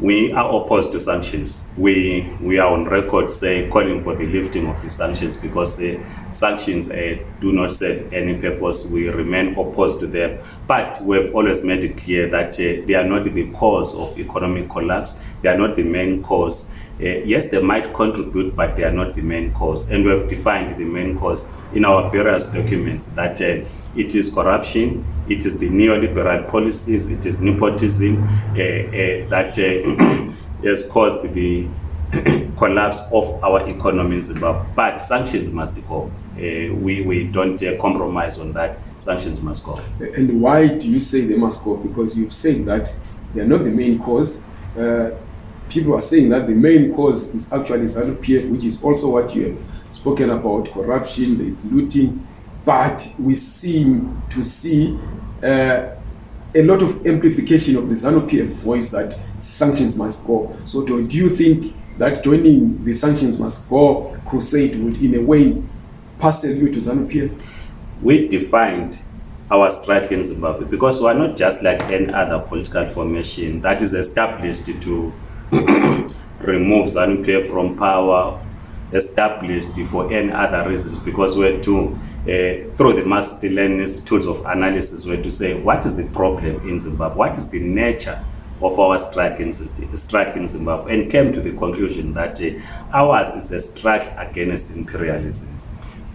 We are opposed to sanctions. We we are on record say calling for the lifting of the sanctions because uh, sanctions uh, do not serve any purpose. We remain opposed to them. But we have always made it clear that uh, they are not the cause of economic collapse. They are not the main cause. Uh, yes, they might contribute, but they are not the main cause. And we have defined the main cause in our various documents that it is corruption, it is the neoliberal policies, it is nepotism uh, uh, that uh, has caused the collapse of our economy in Zimbabwe. But sanctions must go. Uh, we, we don't uh, compromise on that. Sanctions must go. And why do you say they must go? Because you've said that they are not the main cause. Uh, people are saying that the main cause is actually ZANU-PF, which is also what you have spoken about, corruption, there is looting, but we seem to see uh, a lot of amplification of the ZANU-PF voice that sanctions must go. So do, do you think that joining the sanctions must go crusade would in a way parcel you to ZANU-PF? We defined our struggle in Zimbabwe because we are not just like any other political formation that is established to remove ZANU-PF from power, established for any other reasons because we're to uh, through the Marxist-Leninist tools of analysis were to say what is the problem in Zimbabwe, what is the nature of our strike in, strike in Zimbabwe, and came to the conclusion that uh, ours is a strike against imperialism.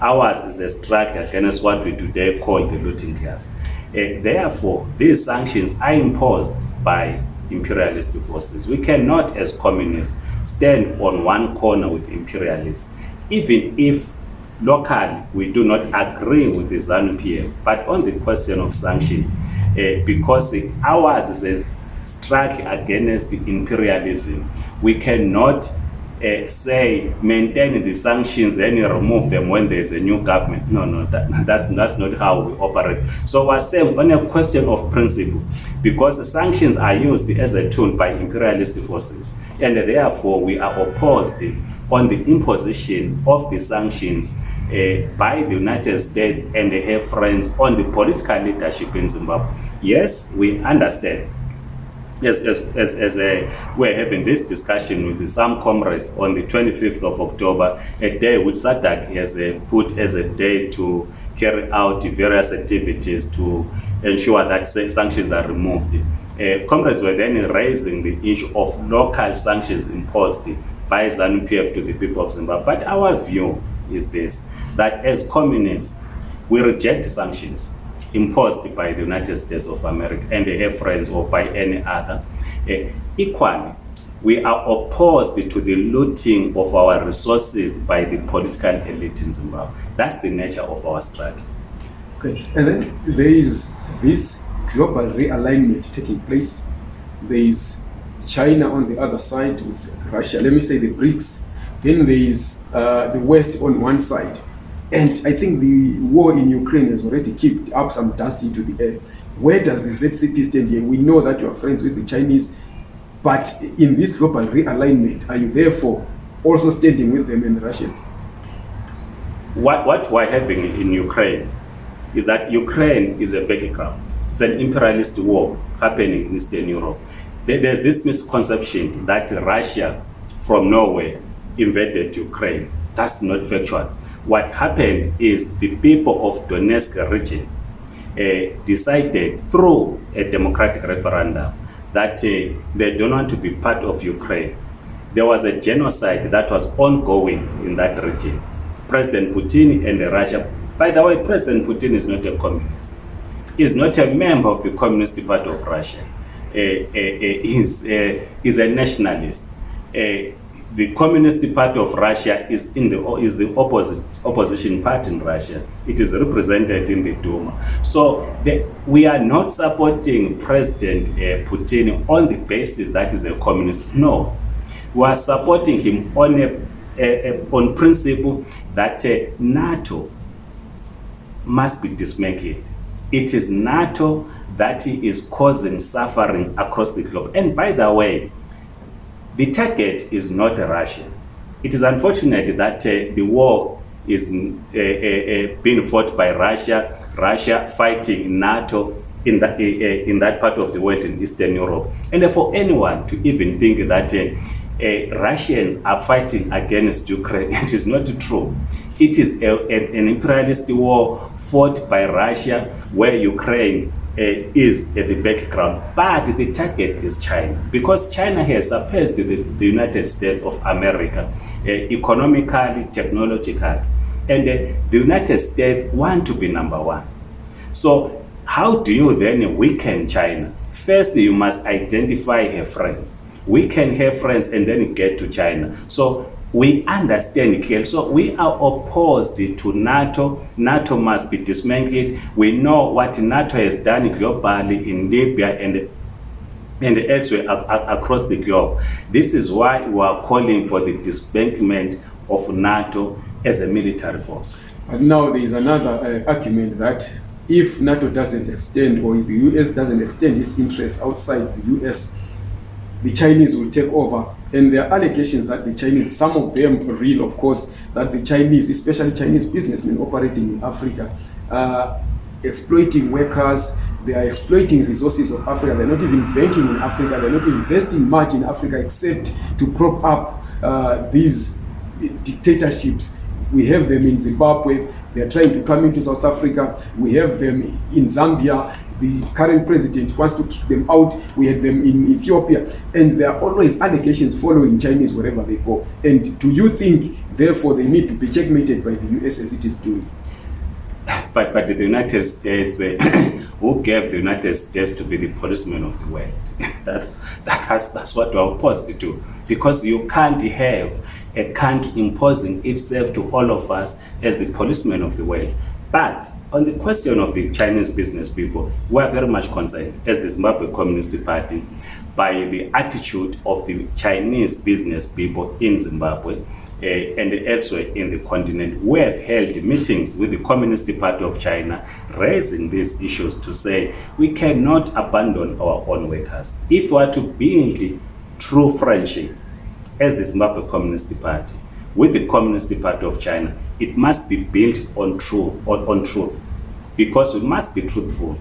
Ours is a strike against what we today call the looting class. Uh, therefore, these sanctions are imposed by imperialist forces. We cannot, as communists, stand on one corner with imperialists, even if locally we do not agree with the ZANU-PF, but on the question of sanctions, uh, because ours is a strike against imperialism, we cannot uh, say maintain the sanctions then remove them when there's a new government. No no that, that's that's not how we operate. So we're saying on a question of principle because sanctions are used as a tool by imperialist forces and therefore we are opposed on the imposition of the sanctions uh, by the United States and her friends on the political leadership in Zimbabwe. Yes, we understand Yes, as, as, as uh, we're having this discussion with some comrades on the 25th of October, a day which SADC has uh, put as a day to carry out various activities to ensure that sanctions are removed. Uh, comrades were then raising the issue of local sanctions imposed by ZANU-PF to the people of Zimbabwe. But our view is this, that as communists, we reject sanctions imposed by the United States of America and their friends or by any other. Uh, equally, we are opposed to the looting of our resources by the political elite in Zimbabwe. That's the nature of our struggle. Okay, and then there is this global realignment taking place. There is China on the other side with Russia, let me say the BRICS. Then there is uh, the West on one side. And I think the war in Ukraine has already kicked up some dust into the air. Where does the ZCP stand here? We know that you are friends with the Chinese, but in this global realignment, are you therefore also standing with them and the Russians? What, what we're having in Ukraine is that Ukraine is a battleground. It's an imperialist war happening in Eastern Europe. There's this misconception that Russia from Norway invaded Ukraine. That's not factual. What happened is the people of Donetsk region uh, decided through a democratic referendum that uh, they don't want to be part of Ukraine. There was a genocide that was ongoing in that region. President Putin and Russia, by the way, President Putin is not a communist. He's not a member of the Communist Party of Russia. Uh, uh, he's a nationalist. The Communist Party of Russia is in the is the opposite opposition party in Russia. It is represented in the Duma. So the, we are not supporting President uh, Putin on the basis that is a communist. No, we are supporting him on a, a, a on principle that uh, NATO must be dismantled. It is NATO that is causing suffering across the globe. And by the way, the target is not Russia. It is unfortunate that uh, the war is uh, uh, uh, being fought by Russia, Russia fighting NATO in that, in that part of the world in Eastern Europe. And for anyone to even think that uh, Russians are fighting against Ukraine, it is not true. It is a, a, an imperialist war fought by Russia where Ukraine uh, is at the background, but the target is China because China has surpassed the, the United States of America uh, economically, technologically, and uh, the United States want to be number one. So how do you then weaken China? First, you must identify her friends. Weaken her friends and then get to China. So we understand clearly. So we are opposed to NATO. NATO must be dismantled. We know what NATO has done globally in Libya and and elsewhere across the globe. This is why we are calling for the disbandment of NATO as a military force. But now there is another uh, argument that if NATO doesn't extend or if the US doesn't extend its interest outside the US, the Chinese will take over. And there are allegations that the Chinese, some of them real, of course, that the Chinese, especially Chinese businessmen operating in Africa, are exploiting workers, they are exploiting resources of Africa. They're not even banking in Africa. They're not investing much in Africa except to prop up uh, these dictatorships. We have them in Zimbabwe. They're trying to come into South Africa. We have them in Zambia the current president wants to kick them out. We had them in Ethiopia. And there are always allegations following Chinese wherever they go. And do you think, therefore, they need to be checkmated by the US as it is doing? But, but the United States, uh, who gave the United States to be the policeman of the world? that, that, that's, that's what we're opposed to. Because you can't have a country imposing itself to all of us as the policeman of the world. But on the question of the Chinese business people, we are very much concerned as the Zimbabwe Communist Party by the attitude of the Chinese business people in Zimbabwe uh, and elsewhere in the continent. We have held meetings with the Communist Party of China raising these issues to say we cannot abandon our own workers. If we are to build true friendship as the Zimbabwe Communist Party with the Communist Party of China, it must be built on, true, on, on truth because we must be truthful.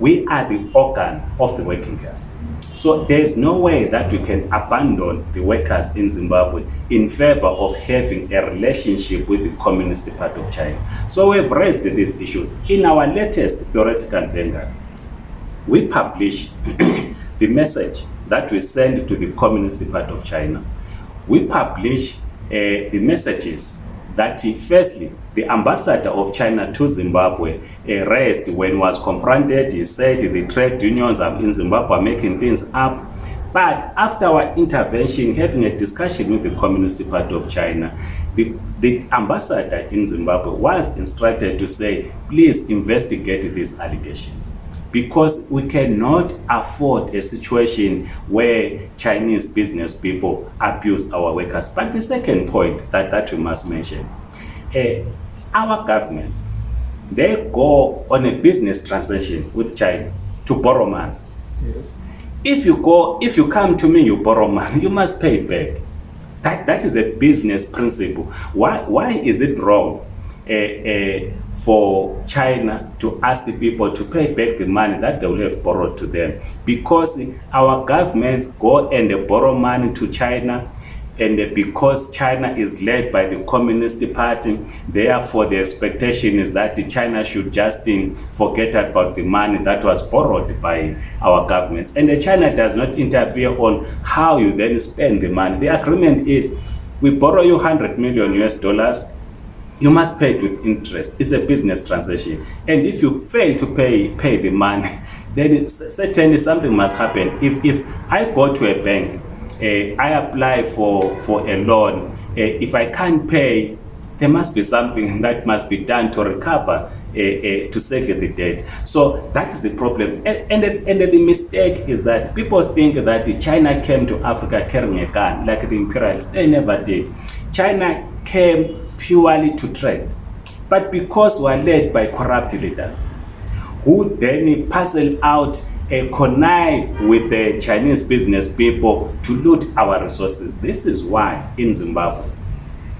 We are the organ of the working class. So there is no way that we can abandon the workers in Zimbabwe in favor of having a relationship with the Communist Party of China. So we have raised these issues. In our latest theoretical vanguard, we publish the message that we send to the Communist Party of China. We publish uh, the messages that firstly, the ambassador of China to Zimbabwe raised when he was confronted. He said the trade unions in Zimbabwe are making things up. But after our intervention, having a discussion with the Communist Party of China, the, the ambassador in Zimbabwe was instructed to say, please investigate these allegations because we cannot afford a situation where Chinese business people abuse our workers. But the second point that, that we must mention, uh, our government, they go on a business transaction with China to borrow money. Yes. If you go, if you come to me, you borrow money, you must pay back. That, that is a business principle. Why, why is it wrong uh, uh, for China to ask the people to pay back the money that they will have borrowed to them. Because our governments go and borrow money to China and because China is led by the Communist Party, therefore the expectation is that China should just um, forget about the money that was borrowed by our governments. And China does not interfere on how you then spend the money. The agreement is, we borrow you 100 million US dollars, you must pay it with interest. It's a business transaction. And if you fail to pay pay the money, then certainly something must happen. If, if I go to a bank, uh, I apply for, for a loan, uh, if I can't pay, there must be something that must be done to recover uh, uh, to settle the debt. So that is the problem. And, and, and the mistake is that people think that China came to Africa carrying a gun, like the imperialists. They never did. China came purely to trade. But because we are led by corrupt leaders, who then parcel out a connive with the Chinese business people to loot our resources. This is why in Zimbabwe,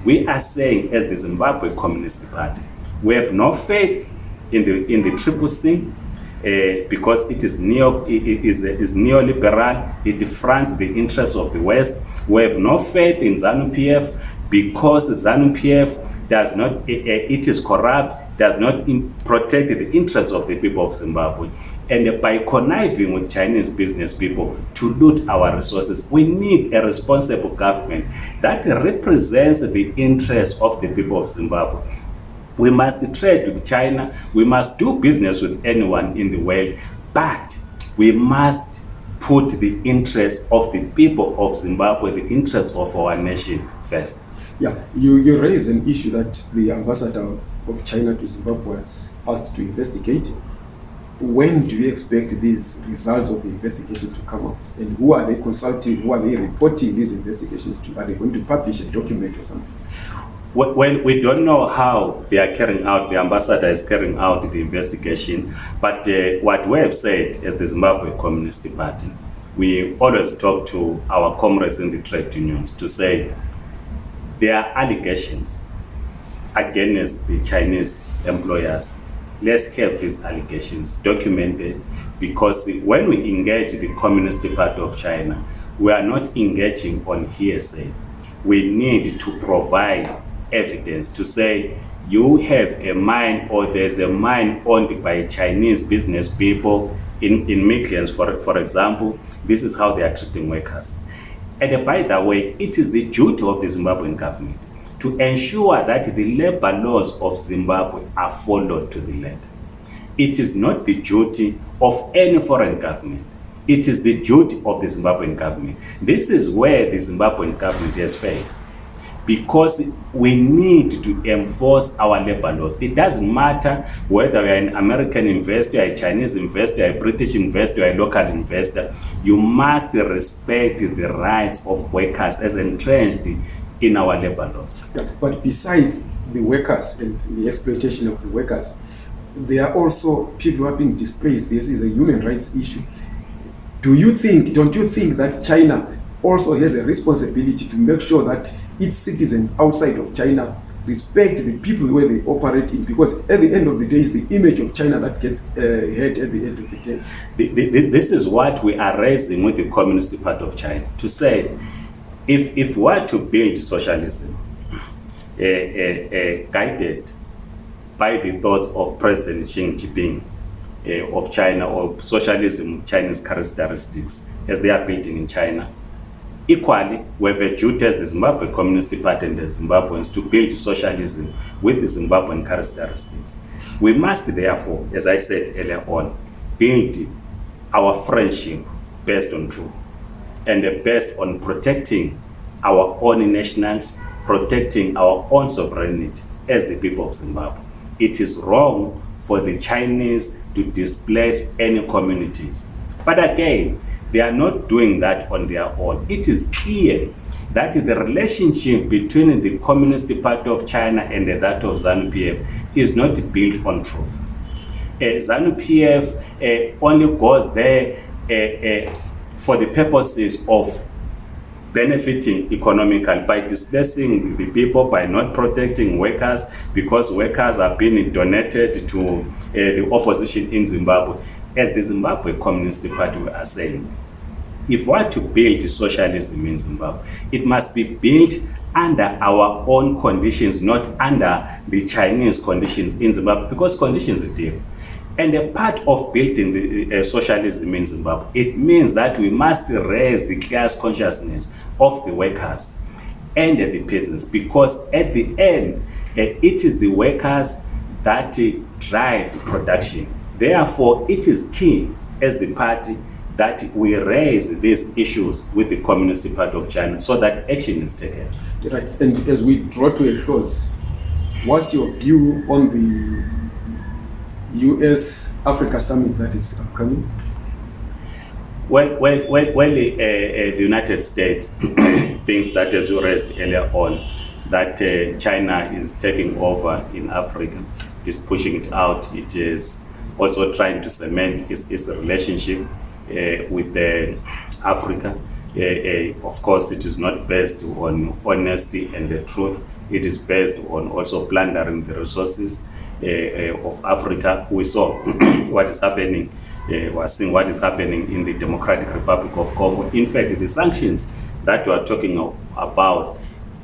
we are saying as the Zimbabwe Communist Party, we have no faith in the, in the Triple C, uh, because it is neo i- i- is, is neoliberal. It fronts the interests of the West. We have no faith in ZANU PF because ZANU PF does not. uh, it is corrupt. Does not in, protect the interests of the people of Zimbabwe. And by conniving with Chinese business people to loot our resources, we need a responsible government that represents the interests of the people of Zimbabwe. We must trade with China. We must do business with anyone in the world. But we must put the interests of the people of Zimbabwe, the interests of our nation first. Yeah, you, you raise an issue that the ambassador of China to Zimbabwe was asked to investigate. When do you expect these results of the investigations to come up? And who are they consulting? Who are they reporting these investigations to? Are they going to publish a document or something? Well, we don't know how they are carrying out, the ambassador is carrying out the investigation, but uh, what we have said as the Zimbabwe Communist Party, we always talk to our comrades in the trade unions to say there are allegations against the Chinese employers. Let's have these allegations documented because when we engage the Communist Party of China, we are not engaging on hearsay. We need to provide evidence to say you have a mine or there's a mine owned by Chinese business people in, in Midlands, for, for example. This is how they are treating workers. And by the way, it is the duty of the Zimbabwean government to ensure that the labor laws of Zimbabwe are followed to the letter. It is not the duty of any foreign government. It is the duty of the Zimbabwean government. This is where the Zimbabwean government has failed. Because we need to enforce our labor laws. It doesn't matter whether you're an American investor, a Chinese investor, a British investor, a local investor. You must respect the rights of workers as entrenched in our labor laws. Yeah, but besides the workers and the exploitation of the workers, there are also people who are being displaced. This is a human rights issue. Do you think, don't you think that China also has a responsibility to make sure that its citizens outside of China respect the people where they operate in? Because at the end of the day, it's the image of China that gets uh, hurt at the end of the day. The- the- This is what we are raising with the Communist Party of China to say if, if we are to build socialism uh, uh, uh, guided by the thoughts of President Xi Jinping uh, of China or socialism with Chinese characteristics as they are building in China, Equally, we have a duty as the Zimbabwe Communist Party and the Zimbabweans to build socialism with the Zimbabwean characteristics. We must therefore, as I said earlier on, build our friendship based on truth and based on protecting our own nationals, protecting our own sovereignty as the people of Zimbabwe. It is wrong for the Chinese to displace any communities. But again, they are not doing that on their own. It is clear that the relationship between the Communist Party of China and that of ZANU-PF is not built on truth. Uh, ZANU-PF uh, only goes there uh, uh, for the purposes of benefiting economically by displacing the people, by not protecting workers, because workers are being donated to uh, the opposition in Zimbabwe. As the Zimbabwe Communist Party are saying, if we are to build socialism in Zimbabwe, it must be built under our own conditions, not under the Chinese conditions in Zimbabwe, because conditions are different. And a part of building the uh, socialism in Zimbabwe, it means that we must raise the class consciousness of the workers and the peasants, because at the end, uh, it is the workers that uh, drive production. Therefore, it is key as the party that we raise these issues with the Communist Party of China so that action is taken. Right. And as we draw to a close, what's your view on the US Africa summit that is upcoming? Well, well, well, well uh, uh, the United States thinks that, as you raised earlier on, that uh, China is taking over in Africa, is pushing it out. It is also trying to cement its, its relationship uh, with uh, Africa. Uh, of course, it is not based on honesty and the truth. It is based on also plundering the resources. of Africa. We saw what is happening, uh, we're seeing what is happening in the Democratic Republic of Congo. In fact, the sanctions that we are talking about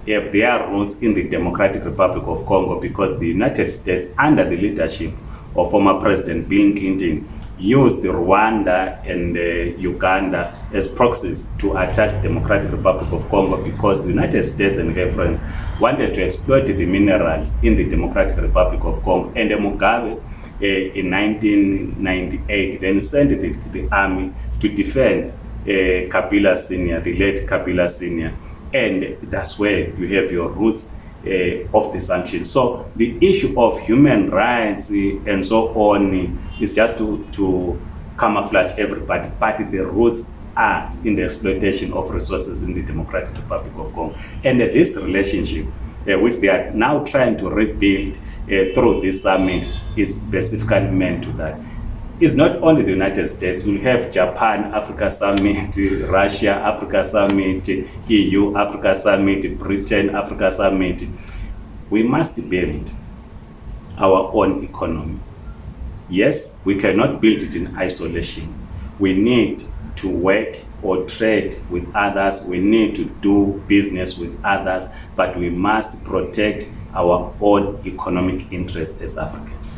have their roots in the Democratic Republic of Congo because the United States, under the leadership of former President Bill Clinton, used Rwanda and uh, Uganda as proxies to attack Democratic Republic of Congo because the United States and their friends wanted to exploit the minerals in the Democratic Republic of Congo. And uh, Mugabe uh, in 1998 then sent the, the army to defend uh, Kabila Senior, the late Kabila Senior. And that's where you have your roots uh, of the sanctions. So the issue of human rights and so on is just to, to camouflage everybody, but the roots are in the exploitation of resources in the Democratic Republic of Congo. And uh, this relationship, uh, which they are now trying to rebuild uh, through this summit, is specifically meant to that. It's not only the United States, we'll have Japan, Africa Summit, Russia, Africa Summit, EU, Africa Summit, Britain, Africa Summit. We must build our own economy. Yes, we cannot build it in isolation. We need to work or trade with others. We need to do business with others, but we must protect our own economic interests as Africans.